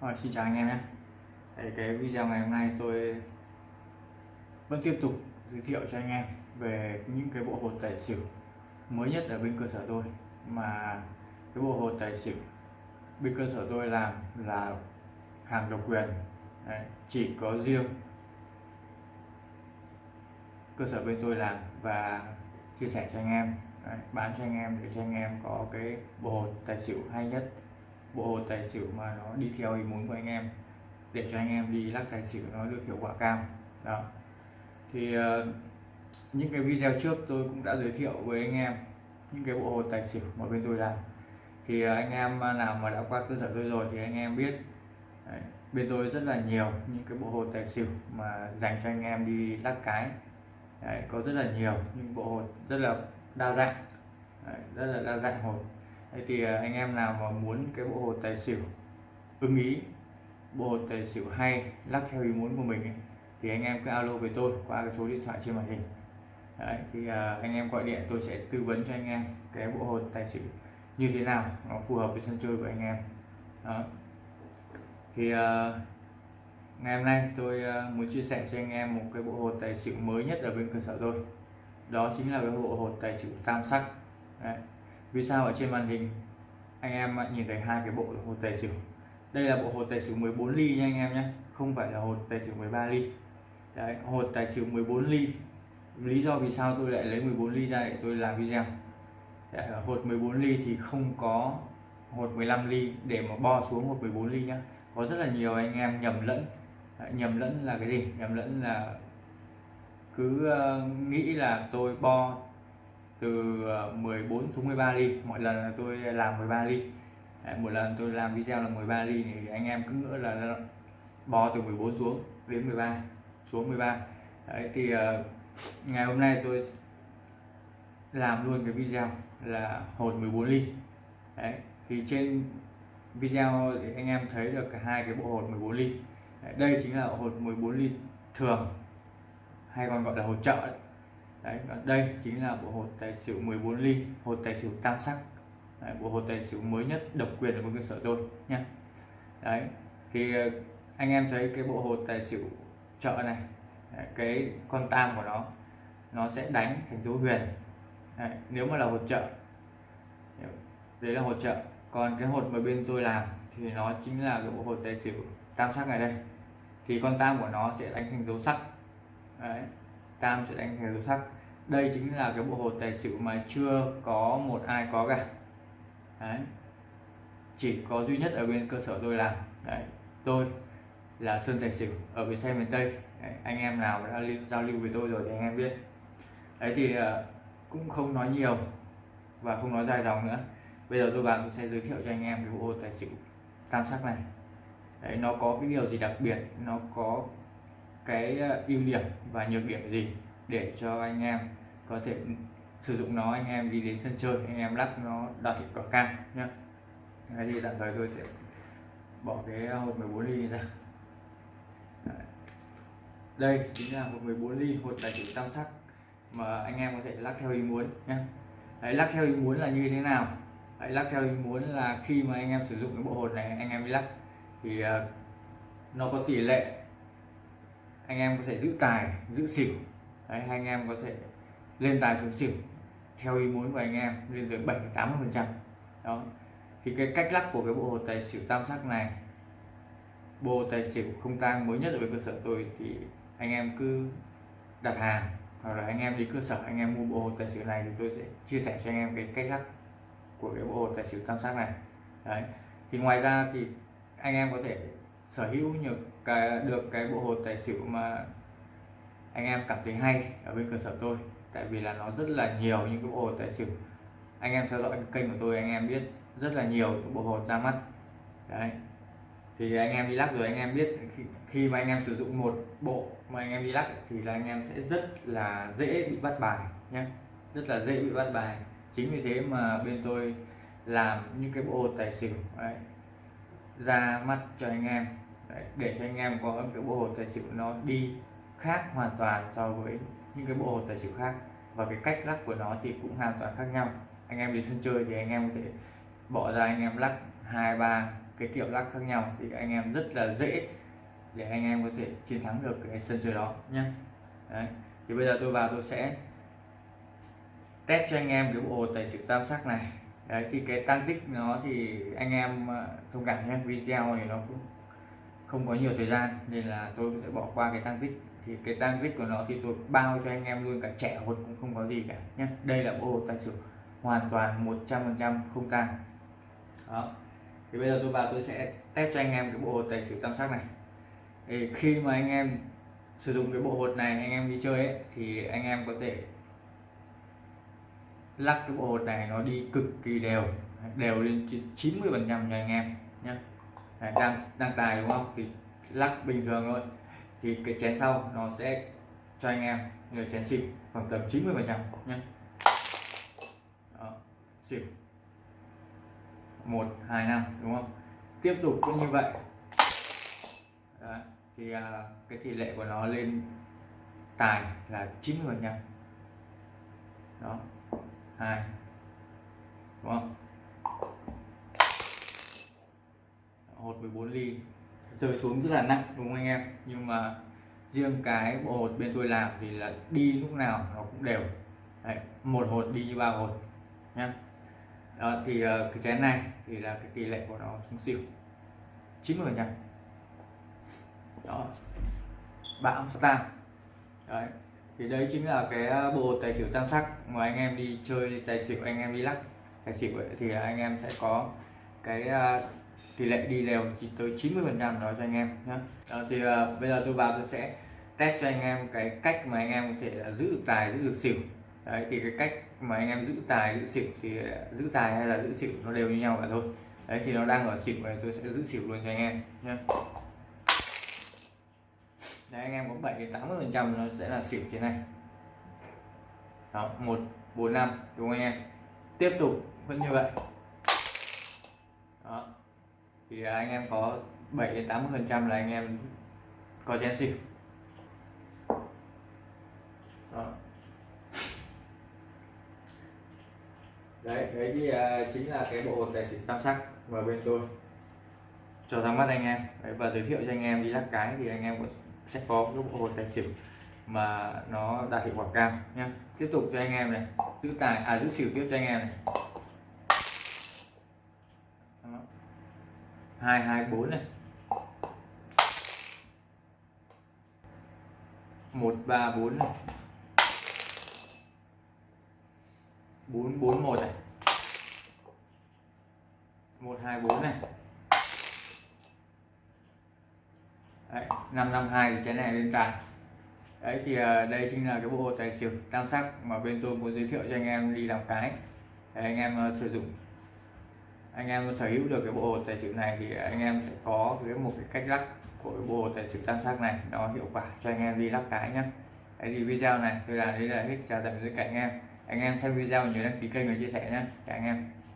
Rồi, xin chào anh em nhé. Cái video ngày hôm nay tôi vẫn tiếp tục giới thiệu cho anh em về những cái bộ hột tài xỉu mới nhất ở bên cơ sở tôi. Mà cái bộ hột tài xỉu bên cơ sở tôi làm là hàng độc quyền. Đấy, chỉ có riêng cơ sở bên tôi làm và chia sẻ cho anh em. Đấy, bán cho anh em để cho anh em có cái bộ hột tài xỉu hay nhất bộ hột tài xỉu mà nó đi theo ý muốn của anh em để cho anh em đi lắc tài xỉu nó được hiệu quả cao. Đó. Thì uh, những cái video trước tôi cũng đã giới thiệu với anh em những cái bộ hột tài xỉu mà bên tôi làm. Thì uh, anh em nào mà đã qua cơ sở tôi rồi thì anh em biết Đấy, bên tôi rất là nhiều những cái bộ hột tài xỉu mà dành cho anh em đi lắc cái. Đấy, có rất là nhiều những bộ hột rất là đa dạng. Đấy, rất là đa dạng hột. Đấy thì à, anh em nào mà muốn cái bộ hột tài xỉu ưng ý bộ hột tài xỉu hay lắc theo ý muốn của mình ấy, thì anh em cứ alo với tôi qua cái số điện thoại trên màn hình. Đấy, thì uh, anh em gọi điện tôi sẽ tư vấn cho anh em cái bộ hột tài xỉu như thế nào nó phù hợp với sân chơi của anh em. Đó. Thì uh, ngày hôm nay tôi uh, muốn chia sẻ cho anh em một cái bộ hột tài xỉu mới nhất ở bên cơ sở tôi. Đó chính là cái bộ hột tài xỉu tam sắc. Đấy vì sao ở trên màn hình anh em nhìn thấy hai cái bộ hột tài xỉu? Đây là bộ hột tài xỉu 14 ly nha anh em nhé. Không phải là hột tài xỉu 13 ly. Đấy, hột tài xỉu 14 ly. Lý do vì sao tôi lại lấy 14 ly ra để tôi làm video? Đấy, hột 14 ly thì không có hột 15 ly để mà bo xuống hột 14 ly nhá. Có rất là nhiều anh em nhầm lẫn. Đấy, nhầm lẫn là cái gì? Nhầm lẫn là cứ uh, nghĩ là tôi bo từ ờ, 14 xuống 13 ly mọi lần là tôi làm 13 ly. Đấy, một lần tôi làm video là 13 ly thì anh em cứ ngỡ là bò từ 14 xuống đến 13 xuống 13 Đấy, thì uh, ngày hôm nay tôi làm luôn cái video là hột 14 ly. Đấy, thì trên video thì anh em thấy được cả hai cái bộ hột 14 ly. Đấy, đây chính là hột 14 ly thường hay còn gọi là hột trợ đấy đấy đây chính là bộ hột tài xỉu 14 ly hột tài xỉu tam sắc. Đấy, bộ hột tài xỉu mới nhất độc quyền ở cơ sở tôi nha đấy thì ờ, anh em thấy cái bộ hột tài xỉu chợ này đấy, cái con tam của nó nó sẽ đánh thành dấu huyền. Đấy, nếu mà là hột chợ, đấy là hột chợ. còn cái hột mà bên tôi làm thì nó chính là cái bộ hột tài xỉu tam sắc này đây. Thì con tam của nó sẽ đánh thành dấu sắc. Đấy tam sẽ đánh theo dấu sắc đây chính là cái bộ hột tài xỉu mà chưa có một ai có cả. Đấy. Chỉ có duy nhất ở bên cơ sở tôi làm. Đấy. Tôi là sơn tài xỉu ở bên xe miền tây. Đấy, anh em nào đã lưu, giao lưu với tôi rồi thì anh em biết. Đấy thì ờ, cũng không nói nhiều và không nói dài dòng nữa. Bây giờ tôi vào tôi sẽ giới thiệu cho anh em cái bộ hột tài xỉu tam sắc này. Đấy nó có cái điều gì đặc biệt? Nó có cái ờ, ưu điểm và nhược điểm gì để cho anh em có thể sử dụng nó anh em đi đến sân chơi anh em lắp nó đạt hiệu quả cao nhé Đấy thì tạm thời tôi sẽ bỏ cái ờ, hộp 14 ly ra. Đây chính là hộp 14 ly hột tài xỉu tam sắc mà anh em có thể lắc theo ý muốn nhé Đấy, lắc theo ý muốn là như thế nào? Đấy, lắc theo ý muốn là khi mà anh em sử dụng cái bộ hột này anh em đi lắc thì uh, nó có tỷ lệ anh em có thể giữ tài, giữ xỉu. Đấy anh em có thể lên tài xuống xỉu theo ý muốn của anh em, lên tới 7 80 phần trăm. Đó. Thì cái cách lắc của cái bộ hồ tài xỉu tam sắc này, bộ tài xỉu không tang mới nhất ở bên cơ sở tôi thì anh em cứ đặt hàng, hoặc là anh em đi cơ sở, anh em mua bộ hồ tài xỉu này thì tôi sẽ chia sẻ cho anh em cái cách lắc của cái bộ hồ tài xỉu tam sắc này. Đấy. Thì ngoài ra thì anh em có thể sở hữu nhiều cái được cái bộ hột tài xỉu mà anh em cảm thấy hay ở bên cơ sở tôi. Tại vì là nó rất là nhiều những cái bộ hột tài xỉu. Anh em theo dõi kênh của tôi anh em biết rất là nhiều bộ hột ra mắt. Đấy. Thì anh em đi lắc rồi anh em biết khi, khi mà anh em sử dụng một bộ mà anh em đi lắc thì là anh em sẽ rất là dễ bị bắt bài nhé rất là dễ bị bắt bài. Chính vì thế mà bên tôi làm những cái bộ hột tài xỉu. Đấy, ra mắt cho anh em. Đấy, để cho anh em có cái bộ hột tài xỉu nó đi khác hoàn toàn so với những cái bộ hột tài xỉu khác. Và cái cách lắc của nó thì cũng hoàn toàn khác nhau. Anh em đi sân chơi thì anh em có thể bỏ ra anh em lắc hai ba cái kiểu lắc khác nhau thì anh em rất là dễ để anh em có thể chiến thắng được cái sân chơi đó nhé Đấy. thì bây giờ tôi vào tôi sẽ test cho anh em cái bộ hột tài xỉu tam sắc này đấy thì cái tăng tích nó thì anh em ờ, thông cảm nhé video này nó cũng không có nhiều thời gian nên là tôi sẽ bỏ qua cái tăng tích. Thì cái tăng tích của nó thì tôi bao cho anh em luôn cả trẻ hột cũng không có gì cả nhé. Đây là bộ hột tài xỉu hoàn toàn 100% không tăng đó. Thì bây giờ tôi vào tôi sẽ test cho anh em cái bộ hột tài xỉu tam sắc này. Thì khi mà anh em sử dụng cái bộ hột này anh em đi chơi ấy, thì anh em có thể lắc cái bộ hột này nó đi cực kỳ đều. Đều lên 90 phần trăm cho anh em nhé đang đang tài đúng không? Thì lắc bình thường thôi. Thì cái chén sau nó sẽ cho anh em người chén xỉu khoảng tầm 90 phần trăm nhé xỉu. Một hai năm đúng không? Tiếp tục cũng như vậy. Đó, thì à, cái tỷ lệ của nó lên tài là 90 phần trăm. Đó hai. Đúng không? Hột 14 ly. Rơi xuống rất là nặng đúng không anh em? Nhưng mà riêng cái bộ hột bên tôi làm thì là đi lúc nào nó cũng đều. Đấy, một hột đi như ba hột nhá. Đó, thì ờ, cái chén này thì là cái tỷ lệ của nó xuống xỉu. 90 phần trăm. Đó. Bão tam đấy thì đấy chính là cái à, bộ tài xỉu tam sắc mà anh em đi chơi tài xỉu anh em đi lắc tài xỉu ấy, thì anh em sẽ có cái à, tỷ lệ đi đều chỉ tới 90 phần trăm đó cho anh em nhé à, thì à, bây giờ tôi vào tôi sẽ test cho anh em cái cách mà anh em có thể là giữ được tài giữ được xỉu. Đấy thì cái cách mà anh em giữ tài giữ xỉu thì à, giữ tài hay là giữ xỉu nó đều như nhau cả thôi. Đấy thì nó đang ở xỉu này tôi sẽ giữ xỉu luôn cho anh em nhé đấy anh em có 7 đến 80 phần trăm nó sẽ là xỉu trên này. Đó một bốn năm đúng không anh em? Tiếp tục vẫn như vậy. Đó thì anh em có 7 đến 80 phần trăm là anh em có chén xỉu. Đó. đấy đấy thì uh, chính là cái bộ hột tài xỉu tam sắc mà bên tôi. Cho ra mắt anh em. Đấy, và giới thiệu cho anh em đi lắc cái thì anh em sẽ có cái bộ hột tài xỉu mà nó đạt hiệu quả cao nhé tiếp tục cho anh em này, giữ tài à giữ xỉu tiếp cho anh em này. Hai hai, bốn này. Một, ba, bốn này. Bốn bốn, một này. Một, hai, bốn này đấy, 552 thì chén này lên tài đấy, thì ờ, đây chính là cái bộ tài xỉu tam sắc mà bên tôi muốn giới thiệu cho anh em đi làm cái. Để anh em ờ, sử dụng. Anh em sở hữu được cái bộ tài xỉu này thì anh em sẽ có cái một cái cách lắc của cái bộ tài xỉu tam sắc này, nó hiệu quả cho anh em đi lắc cái nhé đấy, thì video này tôi làm đây là hết. Chào tạm biệt tất cả anh em. Anh em xem video nhớ đăng ký kênh và chia sẻ nhé chào anh em.